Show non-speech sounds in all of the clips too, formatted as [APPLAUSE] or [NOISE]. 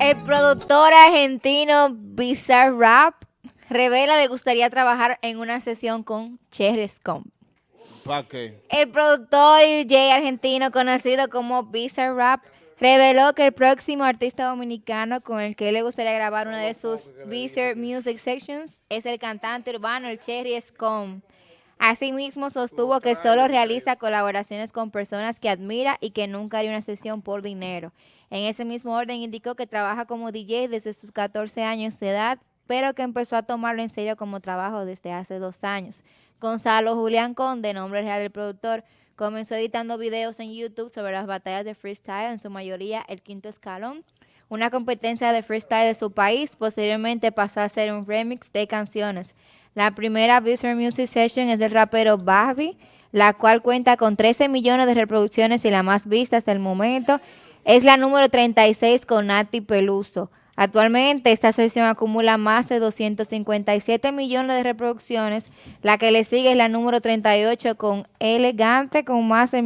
El productor argentino Bizarre Rap revela que gustaría trabajar en una sesión con Cherry Scomp. ¿Para qué? El productor y DJ argentino conocido como Bizarre Rap reveló que el próximo artista dominicano con el que le gustaría grabar una de sus Bizarre Music Sections es el cantante urbano el Cherry Scomp. Asimismo, sostuvo que solo realiza colaboraciones con personas que admira y que nunca haría una sesión por dinero. En ese mismo orden, indicó que trabaja como DJ desde sus 14 años de edad, pero que empezó a tomarlo en serio como trabajo desde hace dos años. Gonzalo Julián Conde, nombre real del productor, comenzó editando videos en YouTube sobre las batallas de freestyle, en su mayoría el quinto escalón, una competencia de freestyle de su país. Posteriormente pasó a hacer un remix de canciones. La primera Visual Music Session es del rapero Babi, la cual cuenta con 13 millones de reproducciones y la más vista hasta el momento. Es la número 36 con Nati Peluso. Actualmente esta sesión acumula más de 257 millones de reproducciones. La que le sigue es la número 38 con Elegante con más de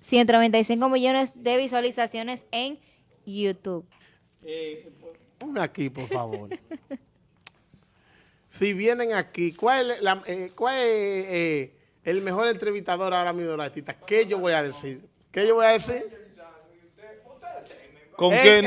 195 millones de visualizaciones en YouTube. Eh, aquí, por favor. [LAUGHS] si vienen aquí, ¿cuál es, eh, eh, el mejor entrevistador ahora mismo de los artistas? ¿Qué yo voy a decir? ¿Qué yo voy a decir? ¿Con quién?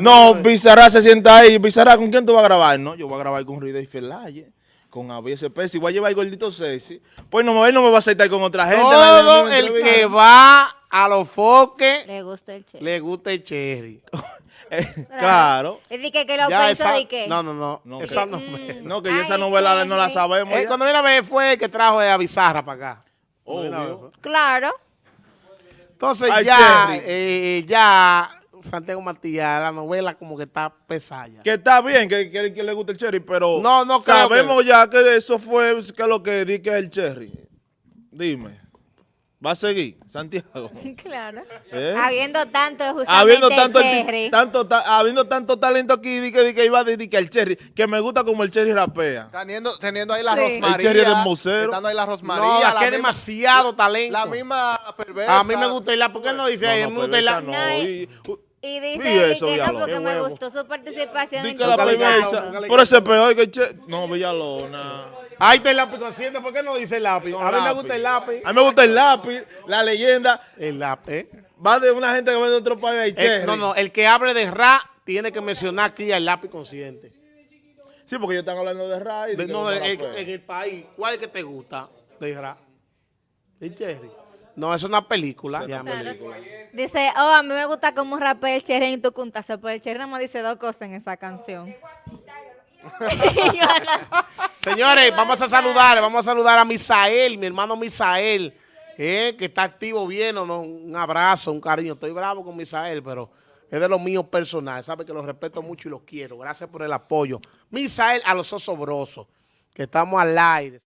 No, Bizarra se sienta ahí. Bizarra, ¿con quién tú vas a grabar? No, yo voy a grabar con Rida y Felaye, con ABSP. Si voy a llevar el gordito Ceci, pues no, él no me va a aceptar con otra gente. Todo el que va a los foques le gusta el cherry. Le gusta el cherry. [LAUGHS] [LAUGHS] claro. Es de que, que lo pensó de qué. No, no, no. No, esa que, no, mm, no, que esa novela no la sabemos. Eh, cuando viene a ver fue el que trajo a Bizarra para acá. Claro. Entonces ya, eh, ya Santiago Matías, la novela como que está pesada. Que está bien, que, que, le gusta el cherry, pero no, no sabemos ya que eso fue que lo que di que es el cherry. Dime. ¿Va a seguir, Santiago? [LAUGHS] Claro. ¿Eh? Habiendo tanto justamente habiendo tanto, el cherry. Tanto, habiendo tanto talento aquí, di que, di que iba a decir que el cherry, que me gusta como el cherry rapea. Teniendo, teniendo ahí la sí. Rosmaría. El cherry del museo. Estando ahí la Rosmaría. No, que es demasiado talento. La misma perversa. A mí me gusta la, ¿por qué no dice? No, no, me gusta la. No, y, y dice eso, que no, porque me gustó su participación en tu la Por ese peor que che... No, Villalona. Ahí está el lápiz consciente. ¿Por qué no dice el lápiz? a mí me gusta el lápiz. A mí me gusta el lápiz, la leyenda. El lápiz. ¿eh? Va de una gente que viene de otro país. Eh, no, no. El que hable de Ra tiene que mencionar aquí el lápiz consciente. Sí, porque ellos están hablando de Ra. Y no, en, el país. ¿Cuál es que te gusta de Ra? El Cherry. No, es una película. Dice, oh, a mí me gusta cómo rapea el Cherry en tu cunta. Pues el Cherry nada más dice dos cosas en esa canción. [LAUGHS] [LAUGHS] Señores, vamos a saludar, vamos a saludar a Misael, mi hermano Misael, eh, que está activo bien, un abrazo, un cariño. Estoy bravo con Misael, pero es de los míos personales. Sabe que los respeto mucho y los quiero. Gracias por el apoyo. Misael a los osobrosos, que estamos al aire.